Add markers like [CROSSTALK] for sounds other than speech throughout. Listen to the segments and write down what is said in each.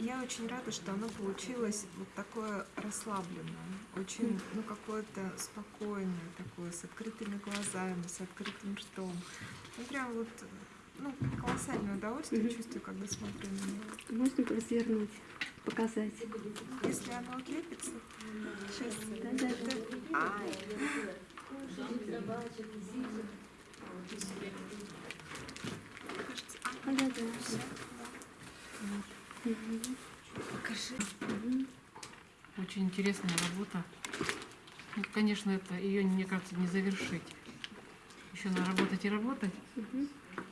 я очень рада, что оно получилось вот такое расслабленное, очень, ну, какое-то спокойное такое, с открытыми глазами, с открытым ртом. Ну, прям вот, ну, колоссальное удовольствие чувствую, когда смотрю на него. Можно развернуть, показать? Если оно отлепится, сейчас... Да, да, да. Ай! Кажется, А, да, да. Покажи. Очень интересная работа. Ну, конечно, это ее, мне кажется, не завершить. Еще надо работать и работать,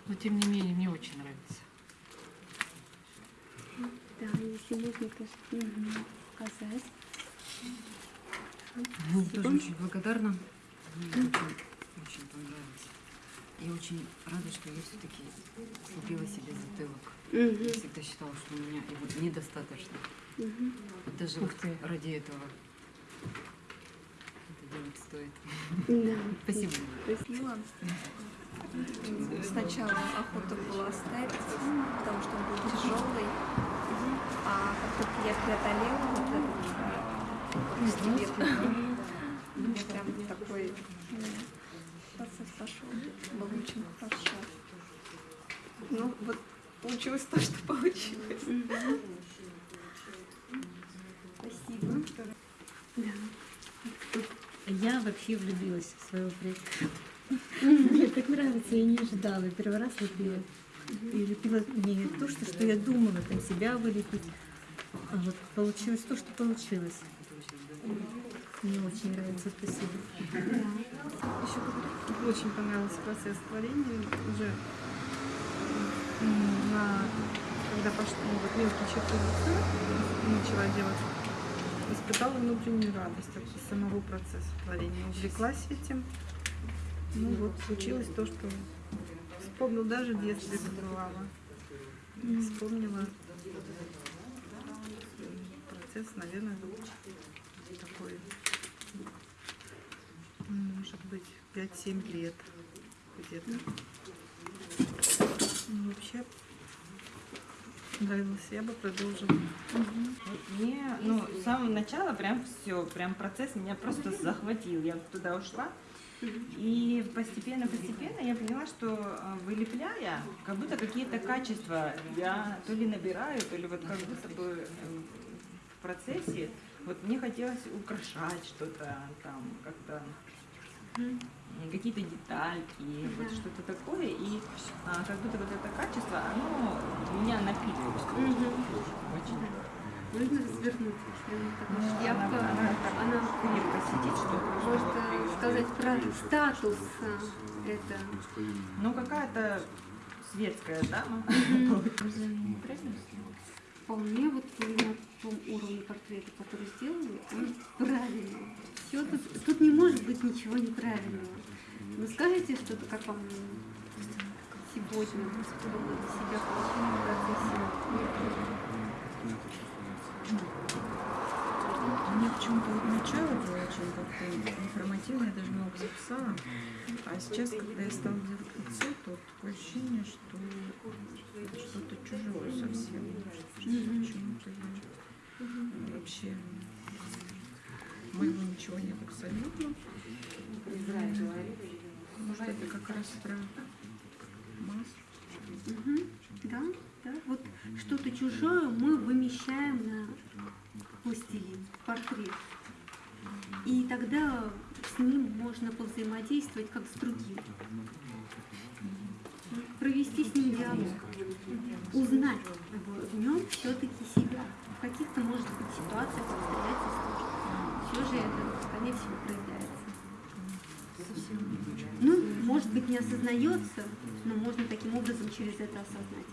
но тем не менее мне очень нравится. Да, если можно тоже мгм, показать. Ну, тоже очень благодарна. Мне очень, очень понравилось. И очень рада, что я все-таки купила себе затылок. Я Мгм. всегда считала, что у меня его недостаточно. Вот даже Ух вот ты. ради этого это делать стоит. Да. Спасибо. Милан. Сначала охота была оставить, потому что он был тяжелый. А как только я преодолела вот этот э, постепенно, мне прям такой процесс пошел. Очень хорошо. Ну, вот получилось то, что получилось. Спасибо. Я вообще влюбилась в своего предка. Мне так нравится, я не ожидала. Я Первый раз лепила. И лепила не то, что, что я думала, там себя вылепить. А вот получилось то, что получилось. Мне очень нравится, спасибо. Еще говорю, очень понравился процесс творения. Уже на, когда пошли вот мелкие черты лица, начала делать, испытала внутреннюю радость от самого процесса творения. Увлеклась этим. Ну вот случилось то, что вспомнил даже в детстве забывала. Вспомнила процесс, наверное, такой быть, 5-7 лет где-то. Ну, вообще нравилось, я бы продолжила. Мне, ну, с самого начала прям все, прям процесс меня просто захватил. Я туда ушла. И постепенно-постепенно я поняла, что э, вылепляя, как будто какие-то качества я то ли набираю, то ли вот как будто бы э, в процессе вот мне хотелось украшать что-то там, как-то какие-то детальки, вот что-то такое. И а, как будто вот это качество, оно меня напитывает. Очень. Можно развернуть? Ну, шляпка. она- она Она крепко сидит, что можно сказать про статус а, это. Ну, какая-то светская дама. Вполне [LAUGHS] вот на том уровне портрета, который сделали, он правильный. Все тут, тут не может быть ничего неправильного. Вы скажете что-то, как вам сегодня, вы для себя получили в процессе? Мне почему-то вот начало было очень как-то информативно, я даже много записала. А сейчас, когда я стала делать лицо, то такое ощущение, что что-то чужое совсем. Что почему-то я вообще моего ничего нет абсолютно. Может, это как раз про массу. Мгм. Да, да. Вот что-то чужое мы вымещаем на пластилин, портрет. И тогда с ним можно повзаимодействовать как с другим. Провести с ним диалог. Узнать в, нем все-таки себя. В каких-то, может быть, ситуациях, обстоятельствах. Все же это, скорее всего, проявляется. Ну, может быть, не осознается, но можно таким образом через это осознать.